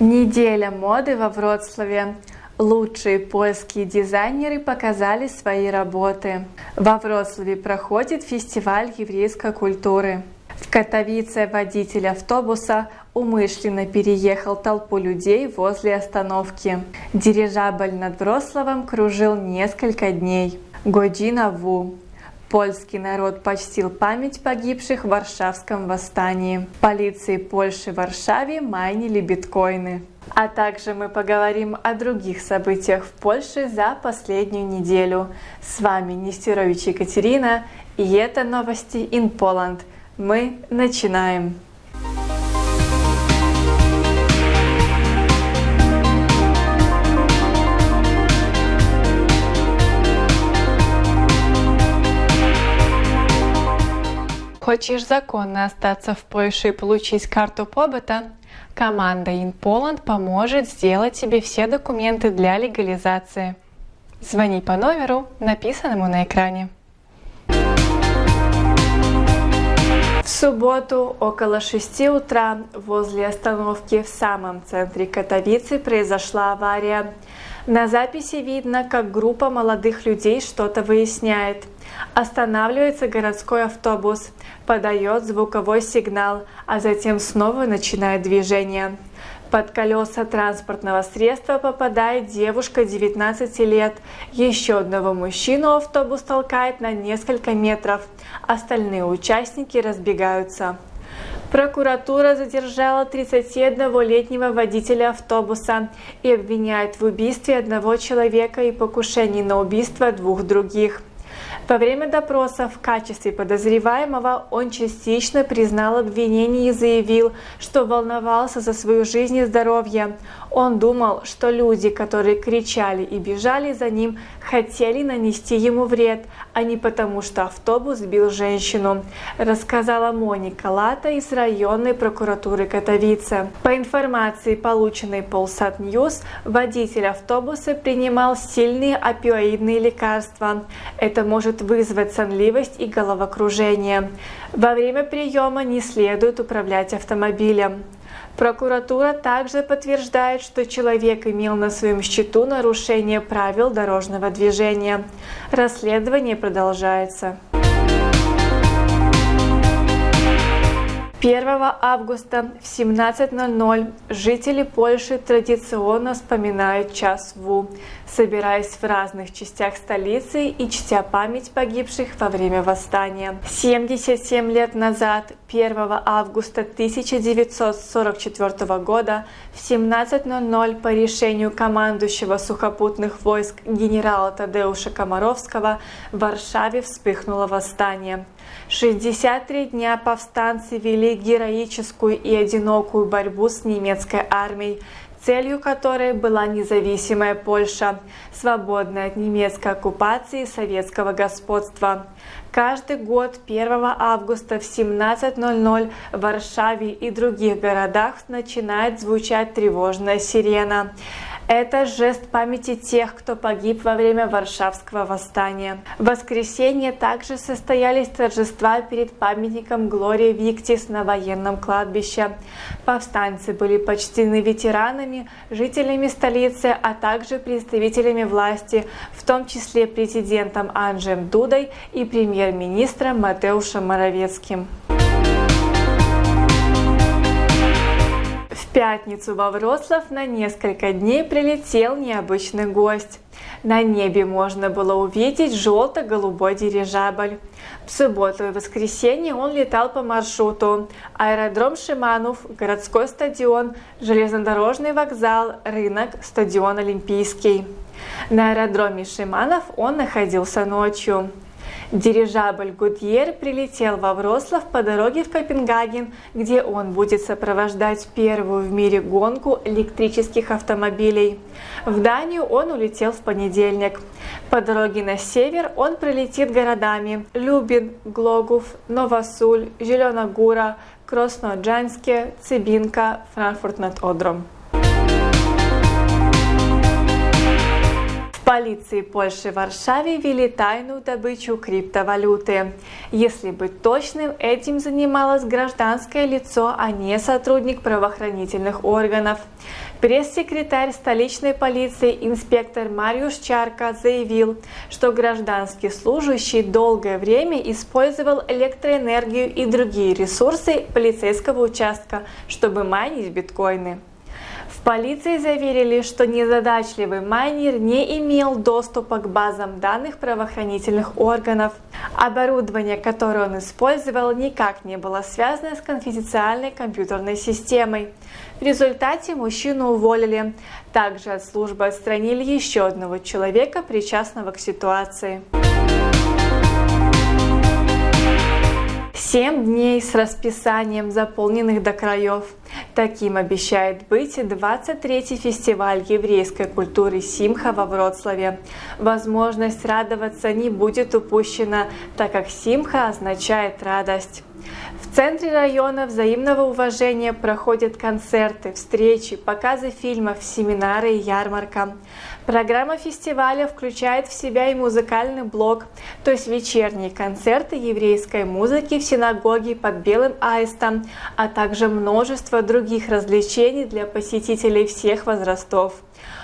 Неделя моды во Вроцлаве. Лучшие польские дизайнеры показали свои работы. Во Вроцлаве проходит фестиваль еврейской культуры. В Катовице водитель автобуса умышленно переехал толпу людей возле остановки. Дирижабль над Вроцлавом кружил несколько дней. Година Ву. Польский народ почтил память погибших в Варшавском восстании. Полиции Польши в Варшаве майнили биткоины. А также мы поговорим о других событиях в Польше за последнюю неделю. С вами Нестерович Екатерина и это новости in Poland. Мы начинаем. Хочешь законно остаться в Польше и получить карту побыта? Команда InPoland поможет сделать тебе все документы для легализации. Звони по номеру, написанному на экране. В субботу около 6 утра возле остановки в самом центре Катовицы произошла авария. На записи видно, как группа молодых людей что-то выясняет. Останавливается городской автобус, подает звуковой сигнал, а затем снова начинает движение. Под колеса транспортного средства попадает девушка 19 лет. Еще одного мужчину автобус толкает на несколько метров. Остальные участники разбегаются. Прокуратура задержала 31-летнего водителя автобуса и обвиняет в убийстве одного человека и покушении на убийство двух других. Во время допроса в качестве подозреваемого он частично признал обвинение и заявил, что волновался за свою жизнь и здоровье. Он думал, что люди, которые кричали и бежали за ним, хотели нанести ему вред, а не потому, что автобус сбил женщину, рассказала Моника Лата из районной прокуратуры Катовице. По информации, полученной Polsat News, водитель автобуса принимал сильные опиоидные лекарства. Это может вызвать сонливость и головокружение. Во время приема не следует управлять автомобилем. Прокуратура также подтверждает, что человек имел на своем счету нарушение правил дорожного движения. Расследование продолжается. 1 августа в 17.00 жители Польши традиционно вспоминают час ВУ, собираясь в разных частях столицы и чтя память погибших во время восстания. 77 лет назад, 1 августа 1944 года, в 17.00 по решению командующего сухопутных войск генерала Тадеуша Комаровского в Варшаве вспыхнуло восстание. 63 дня повстанцы вели героическую и одинокую борьбу с немецкой армией, целью которой была независимая Польша, свободная от немецкой оккупации и советского господства. Каждый год 1 августа в 17.00 в Варшаве и других городах начинает звучать тревожная сирена. Это жест памяти тех, кто погиб во время Варшавского восстания. В воскресенье также состоялись торжества перед памятником Глории Виктис на военном кладбище. Повстанцы были почтены ветеранами, жителями столицы, а также представителями власти, в том числе президентом Анджем Дудой и премьер-министром Матеушем Моровецким. Пятницу во Вроцлав на несколько дней прилетел необычный гость. На небе можно было увидеть желто-голубой дирижабль. В субботу и воскресенье он летал по маршруту аэродром Шиманов, городской стадион, железнодорожный вокзал, рынок, стадион Олимпийский. На аэродроме Шиманов он находился ночью. Дирижабль Гудьер прилетел во Врослав по дороге в Копенгаген, где он будет сопровождать первую в мире гонку электрических автомобилей. В Данию он улетел в понедельник. По дороге на север он прилетит городами Любин, Глогов, Новосуль, Зеленогура, Красноджанске, Цибинка, Франкфурт над Одром. Полиции Польши в Варшаве вели тайную добычу криптовалюты. Если быть точным, этим занималось гражданское лицо, а не сотрудник правоохранительных органов. Пресс-секретарь столичной полиции инспектор Мариуш Чарка заявил, что гражданский служащий долгое время использовал электроэнергию и другие ресурсы полицейского участка, чтобы майнить биткоины. Полиции заверили, что незадачливый майнер не имел доступа к базам данных правоохранительных органов. Оборудование, которое он использовал, никак не было связано с конфиденциальной компьютерной системой. В результате мужчину уволили. Также от службы отстранили еще одного человека, причастного к ситуации. Семь дней с расписанием, заполненных до краев. Таким обещает быть 23-й фестиваль еврейской культуры Симха во Вроцлаве. Возможность радоваться не будет упущена, так как Симха означает радость. В центре района взаимного уважения проходят концерты, встречи, показы фильмов, семинары и ярмарка. Программа фестиваля включает в себя и музыкальный блок, то есть вечерние концерты еврейской музыки в синагоге под Белым Аистом, а также множество других развлечений для посетителей всех возрастов.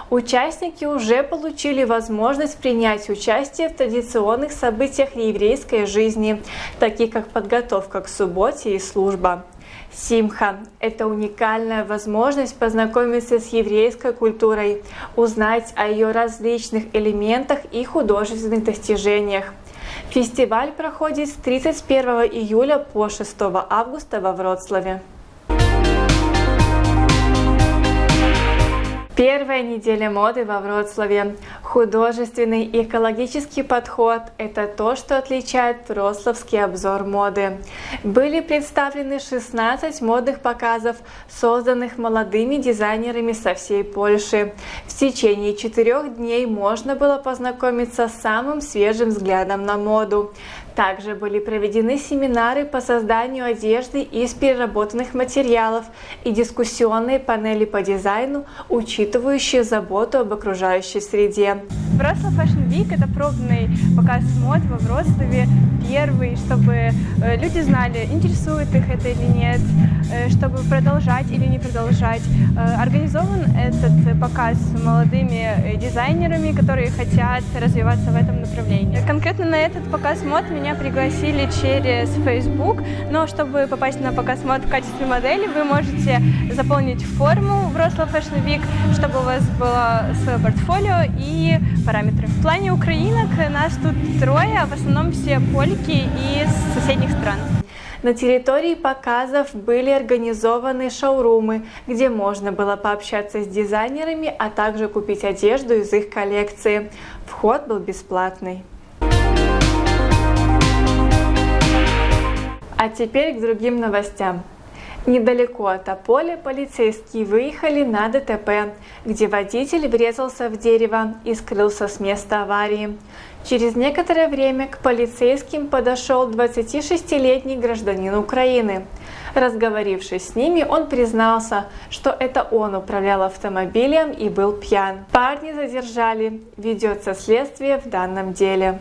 Участники уже получили возможность принять участие в традиционных событиях еврейской жизни, таких как подготовка к субботе и служба. Симха – это уникальная возможность познакомиться с еврейской культурой, узнать о ее различных элементах и художественных достижениях. Фестиваль проходит с 31 июля по 6 августа во Вроцлаве. Первая неделя моды во Вроцлаве. Художественный экологический подход – это то, что отличает Вроцлавский обзор моды. Были представлены 16 модных показов, созданных молодыми дизайнерами со всей Польши. В течение четырех дней можно было познакомиться с самым свежим взглядом на моду. Также были проведены семинары по созданию одежды из переработанных материалов и дискуссионные панели по дизайну, учитывающие заботу об окружающей среде. Вроцлав Fashion Week – это пробный показ мод во Вроцлаве, первый, чтобы э, люди знали, интересует их это или нет, э, чтобы продолжать или не продолжать. Э, организован этот показ молодыми дизайнерами, которые хотят развиваться в этом направлении. Конкретно на этот показ мод меня пригласили через Facebook, но чтобы попасть на показ мод в качестве модели, вы можете заполнить форму Вроцлав Fashion Week, чтобы у вас было свое портфолио и параметры. В плане украинок нас тут трое, в основном все польки из соседних стран. На территории показов были организованы шоурумы, где можно было пообщаться с дизайнерами, а также купить одежду из их коллекции. Вход был бесплатный. А теперь к другим новостям. Недалеко от Аполя полицейские выехали на ДТП, где водитель врезался в дерево и скрылся с места аварии. Через некоторое время к полицейским подошел 26-летний гражданин Украины. Разговорившись с ними, он признался, что это он управлял автомобилем и был пьян. Парни задержали, ведется следствие в данном деле.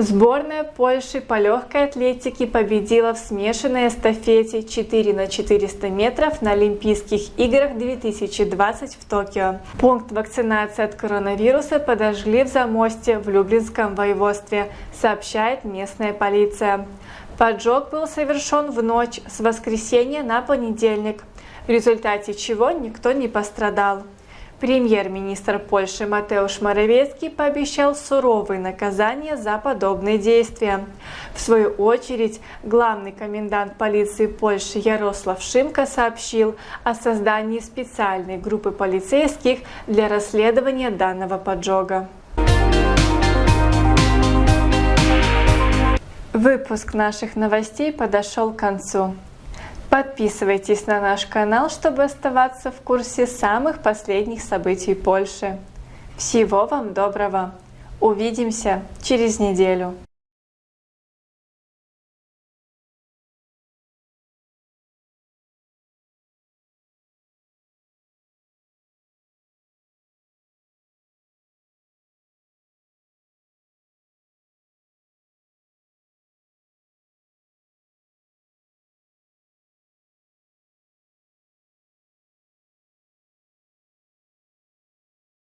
Сборная Польши по легкой атлетике победила в смешанной эстафете 4 на 400 метров на Олимпийских играх 2020 в Токио. Пункт вакцинации от коронавируса подожгли в Замосте в Люблинском воеводстве, сообщает местная полиция. Поджог был совершен в ночь с воскресенья на понедельник, в результате чего никто не пострадал. Премьер-министр Польши Матеуш Моровецкий пообещал суровые наказания за подобные действия. В свою очередь, главный комендант полиции Польши Ярослав Шимко сообщил о создании специальной группы полицейских для расследования данного поджога. Выпуск наших новостей подошел к концу. Подписывайтесь на наш канал, чтобы оставаться в курсе самых последних событий Польши. Всего вам доброго! Увидимся через неделю!